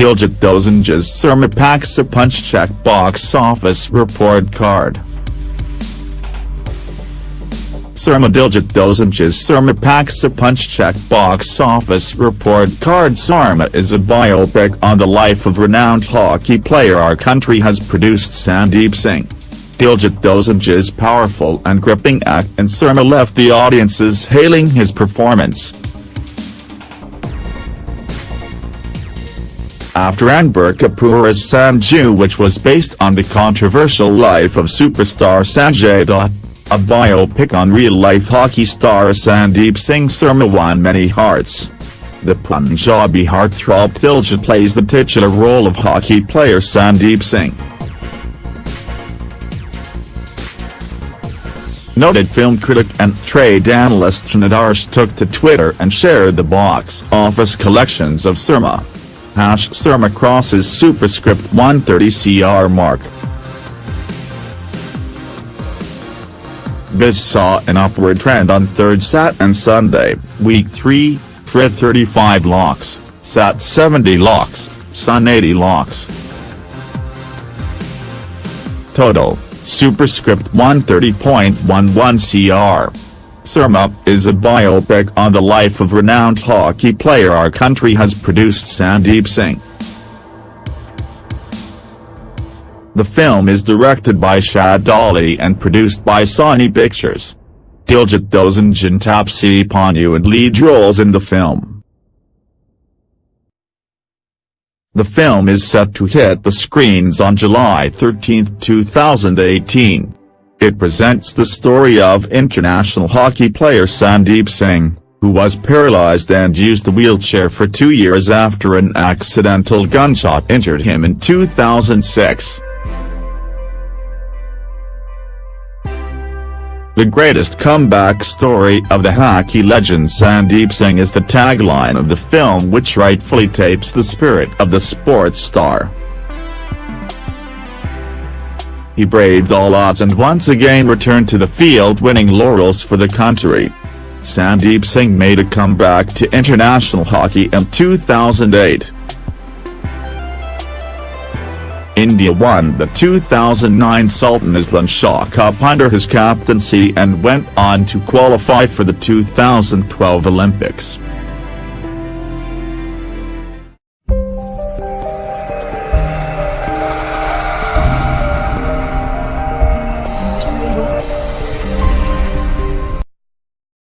Diljit Dosanjh's Surma packs a punch check box office report card. Surma Diljit Dosanjh's Surma packs a punch check box office report card Surma is a biopic on the life of renowned hockey player our country has produced Sandeep Singh. Diljit Dosanjh's powerful and gripping act and Surma left the audiences hailing his performance. After Ranbir Kapoor's Sanju which was based on the controversial life of superstar Sanjay Dutt, a biopic on real-life hockey star Sandeep Singh Surma won many hearts. The Punjabi heartthrob Diljit plays the titular role of hockey player Sandeep Singh. Noted film critic and trade analyst Nadarsh took to Twitter and shared the box office collections of Surma hash Surma crosses superscript 130 CR mark. Biz saw an upward trend on 3rd Sat and Sunday, Week 3, Fred 35 lakhs, Sat 70 lakhs, Sun 80 lakhs. Total, superscript 130.11 CR. Surma is a biopic on the life of renowned hockey player our country has produced Sandeep Singh. The film is directed by Shaad Ali and produced by Sony Pictures. Diljit Dosanjh and Taapsee Pannu and lead roles in the film. The film is set to hit the screens on July 13, 2018. It presents the story of international hockey player Sandeep Singh, who was paralyzed and used a wheelchair for two years after an accidental gunshot injured him in 2006. The greatest comeback story of the hockey legend Sandeep Singh is the tagline of the film which rightfully tapes the spirit of the sports star. He braved all odds and once again returned to the field winning laurels for the country. Sandeep Singh made a comeback to international hockey in 2008. India won the 2009 Sultan Azlan Shah Cup under his captaincy and went on to qualify for the 2012 Olympics.